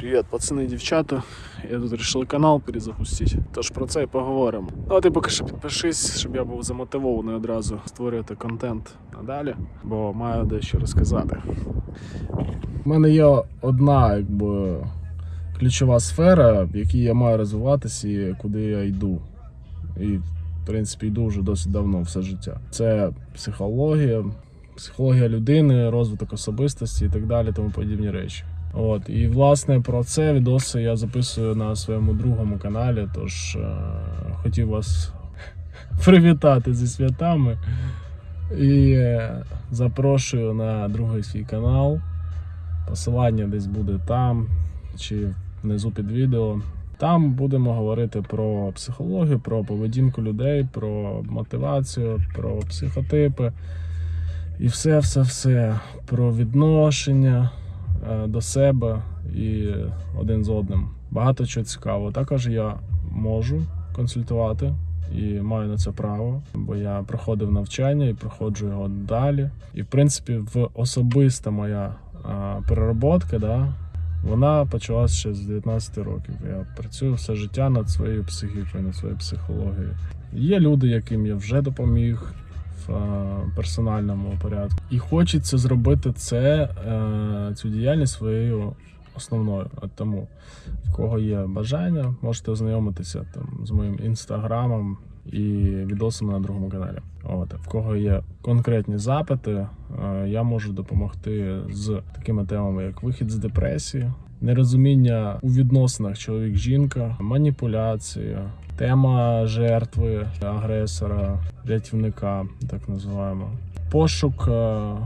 Привіт, пацани дівчата. Я тут вирішив канал перезапустити. Тож про це і поговоримо. Ну а ти поки що підпишись, щоб я був замотивований одразу створювати контент надалі, бо маю дещо розказати. У мене є одна, якби ключова сфера, в якій я маю розвиватися і куди я йду. І, в принципі, йду вже досить давно, все життя. Це психологія, психологія людини, розвиток особистості і так далі, тому подібні речі. От і власне про це відоси я записую на своєму другому каналі. Тож е, хотів вас привітати зі святами і е, запрошую на другий свій канал. Посилання десь буде там чи внизу під відео. Там будемо говорити про психологію, про поведінку людей, про мотивацію, про психотипи і все, все, все про відношення до себе і один з одним. Багато чого цікавого. Також я можу консультувати і маю на це право, бо я проходив навчання і проходжу його далі. І в принципі, в особиста моя а, перероботка, да, вона почалася ще з 19 років. Я працюю все життя над своєю психікою, над своєю психологією. Є люди, яким я вже допоміг е, персональному порядку. І хочеться зробити це, е, цю діяльність своєю основною. От тому, в кого є бажання, можете ознайомитися там з моїм інстаграмом і відосами на другому каналі. От, в кого є конкретні запити, е, я можу допомогти з такими темами, як вихід з депресії, нерозуміння у відносинах чоловік-жінка, маніпуляція, тема жертви, агресора, рятівника, так називаємо, пошук. е,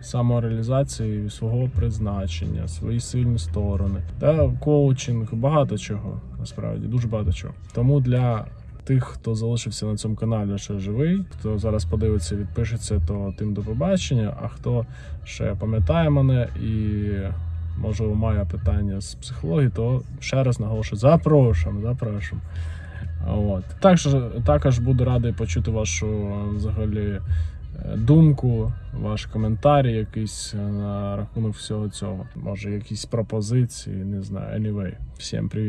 Самореалізації свого призначення, свої сильні сторони, та коучинг, багато чого насправді дуже багато чого. Тому для тих, хто залишився на цьому каналі, ще живий, хто зараз подивиться, відпишеться, то тим до побачення. А хто ще пам'ятає мене і можливо має питання з психології, то ще раз наголошую, запрошуємо, запрошуємо. От. Також, також буду радий почути вашу взагалі е, думку, ваш коментар якийсь е, на рахунок всього цього. Може, якісь пропозиції, не знаю. Anyway, всім привіт.